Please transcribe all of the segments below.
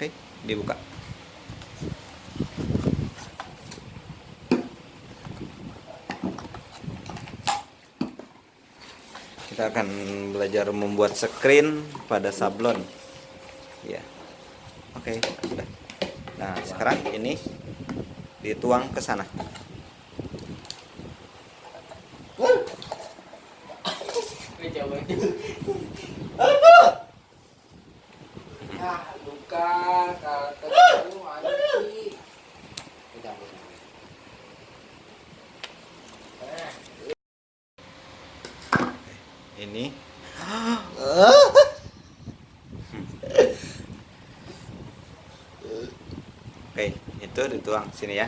Oke, dibuka. Kita akan belajar membuat screen pada sablon. Ya. Oke, sudah. Nah, sekarang ini dituang ke sana. Ini Oke, itu dituang sini ya.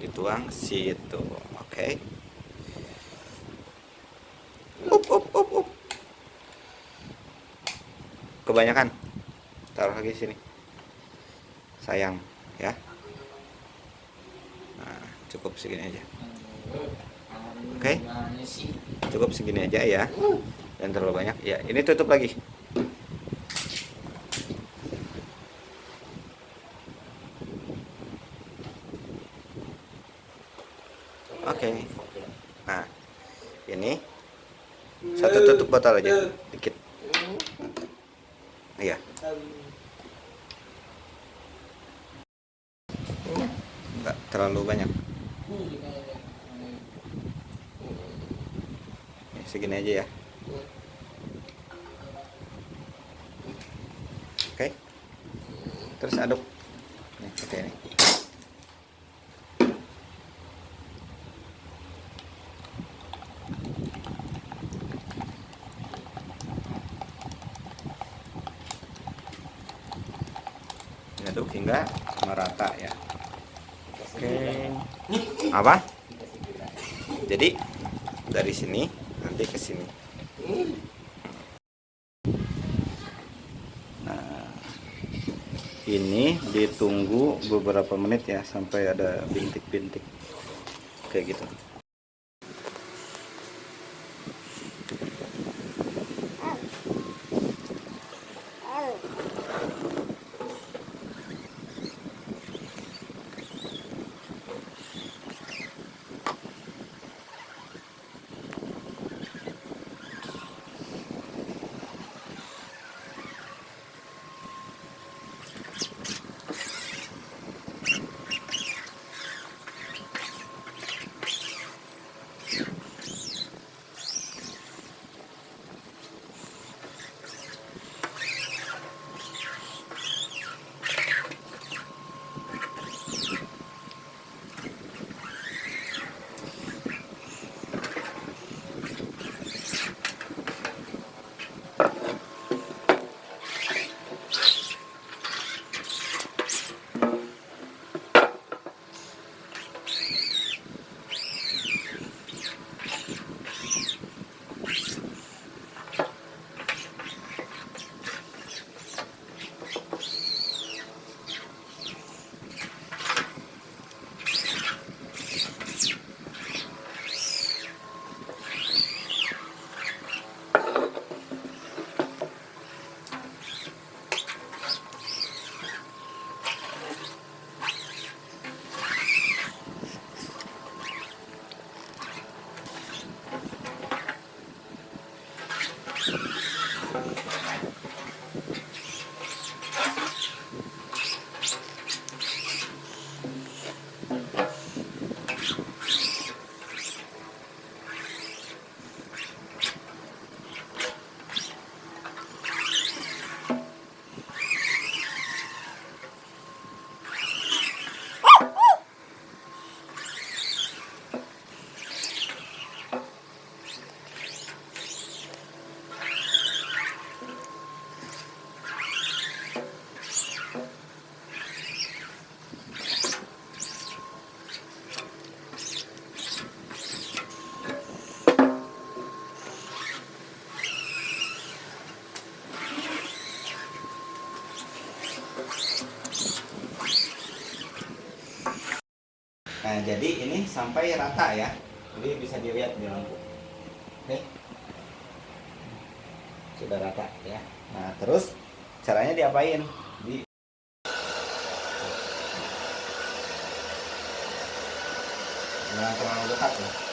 Dituang situ. Oke. Up, up, up, up. Kebanyakan. Taruh lagi sini. Sayang, ya. Nah, cukup segini aja. Oke. Sih? Cukup segini aja ya. Dan terlalu banyak. Ya, ini tutup lagi. Oke. Nah, ini satu tutup botol aja, dikit. Iya. Enggak terlalu banyak. Nih, segini aja ya. Oke. Terus aduk. Nih, seperti ini. Aduk hingga merata ya. Oke. Apa? Jadi dari sini nanti ke sini. Nah, ini ditunggu beberapa menit ya sampai ada bintik-bintik kayak gitu. Jadi ini sampai rata ya. Jadi bisa dilihat di lampu. Oke. Sudah rata ya. Nah, terus caranya diapain? Di Jangan terlalu dekat ya.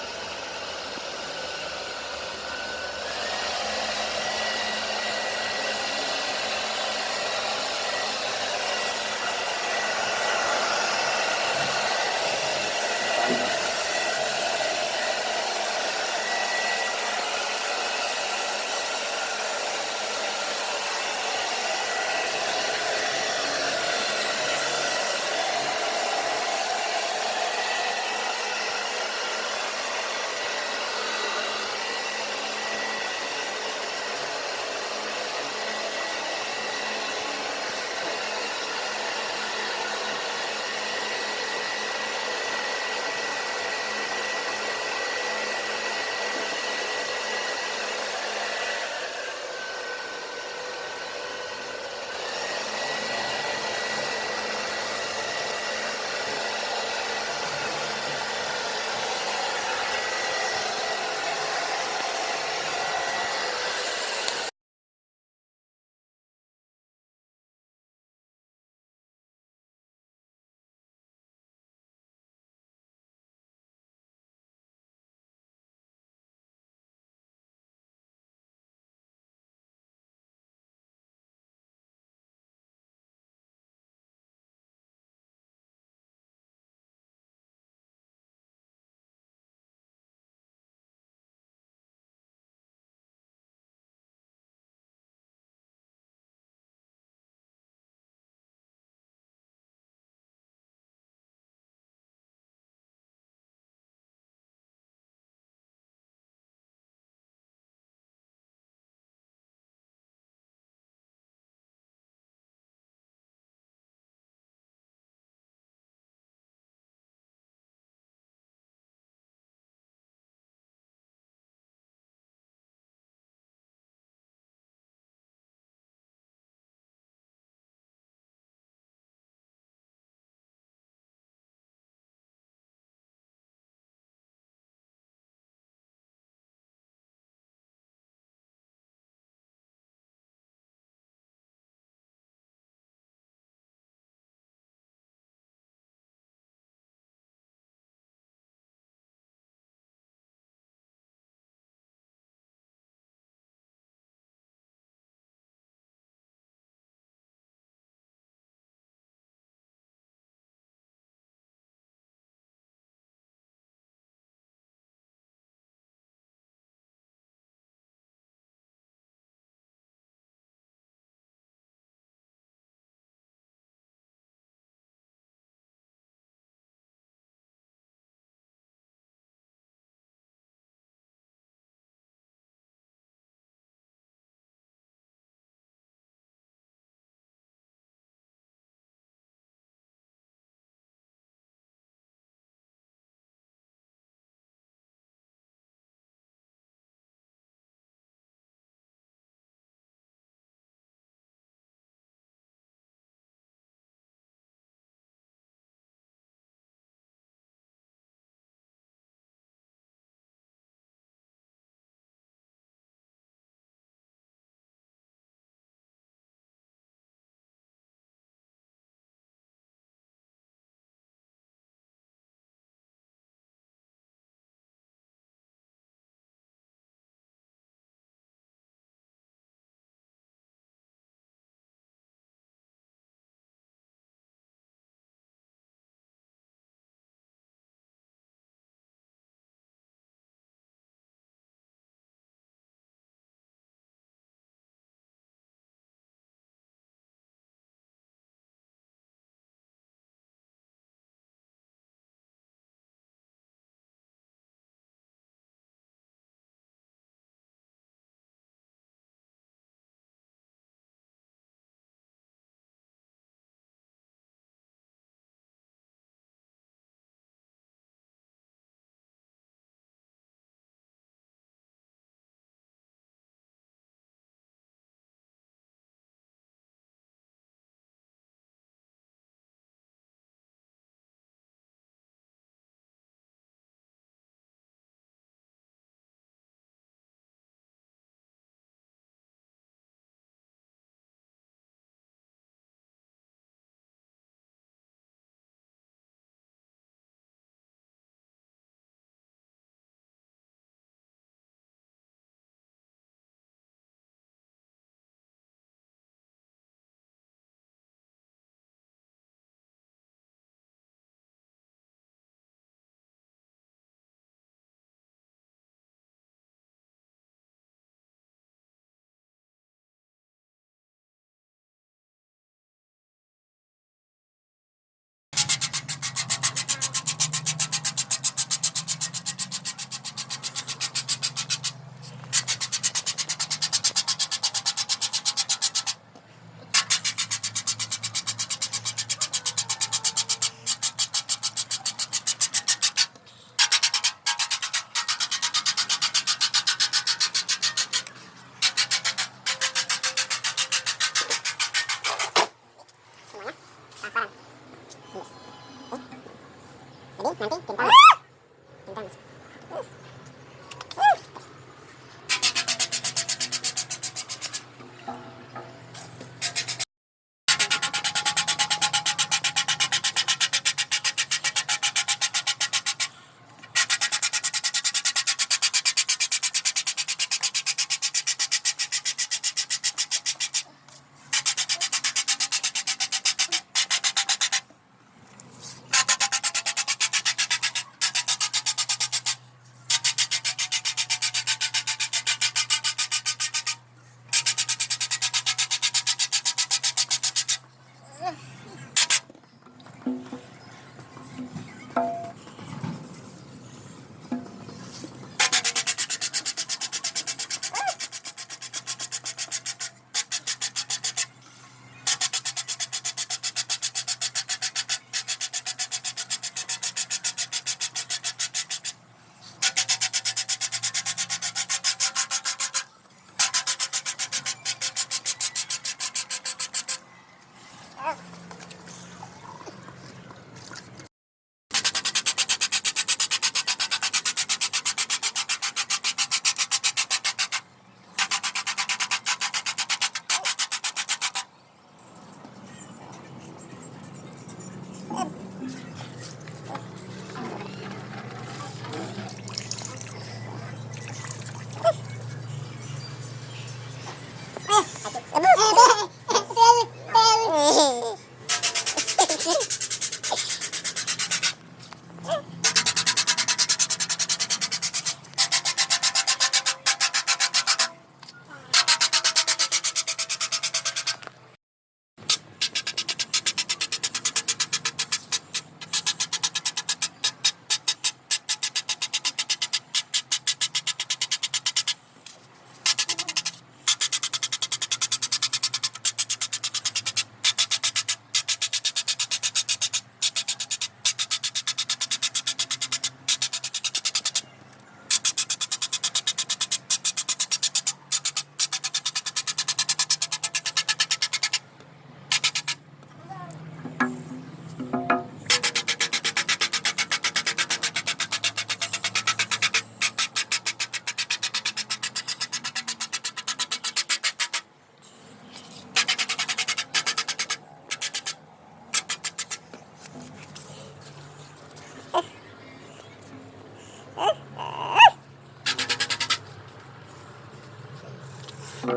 Nah,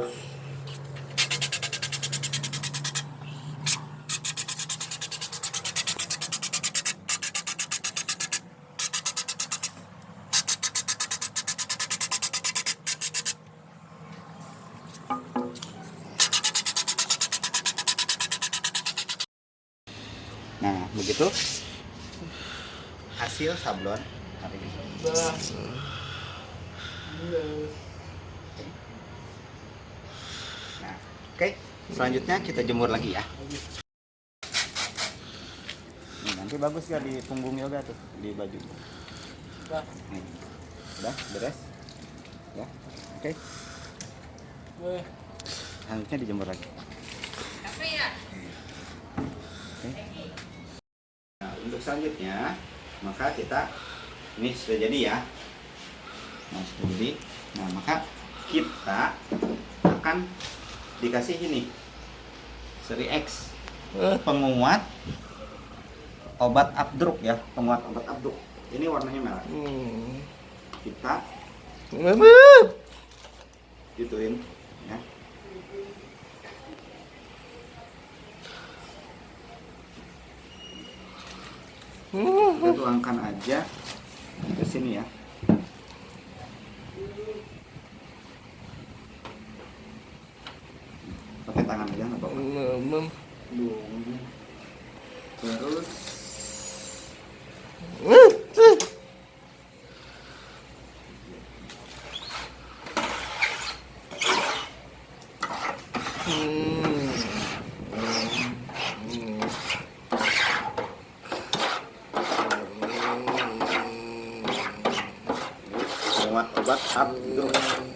begitu. Hasil sablon hari ini. Bah. Nah, oke. Selanjutnya kita jemur lagi ya. Nih, nanti bagus ya di punggung yoga tuh di baju. Nih. Udah beres. Ya. Oke. Weh. Selanjutnya dijemur lagi. Oke. Nah, untuk selanjutnya maka kita ini sudah jadi ya. Nah, sudah jadi. Nah, maka kita akan dikasih ini. Seri X. Penguat obat abdruk ya penguat obat abdruk. Ini warnanya merah. Hmm. kita gituin ya. Kita tuangkan aja ke sini ya tangan aja nggak apa-apa Mem. terus penguat obat abdruk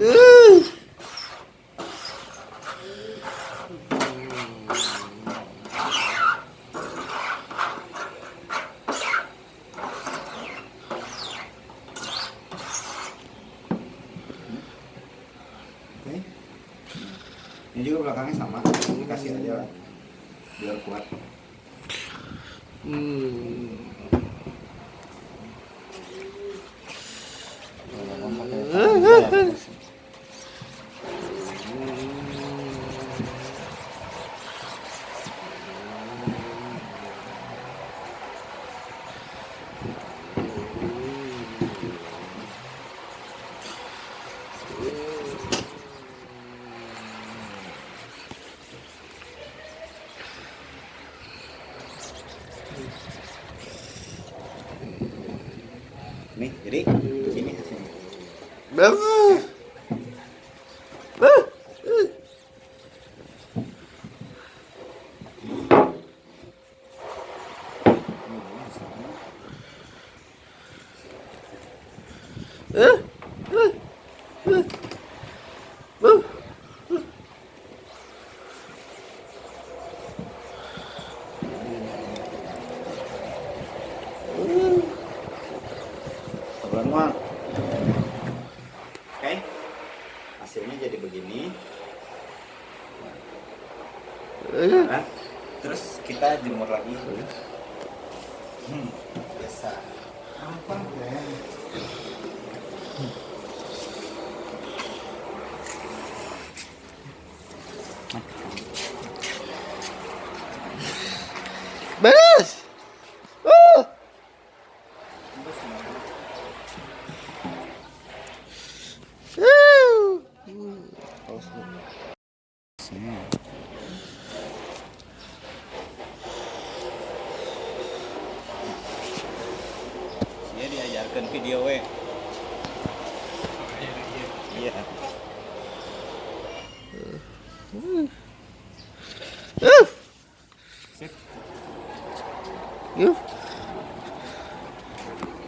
Ooh. Ini Beres.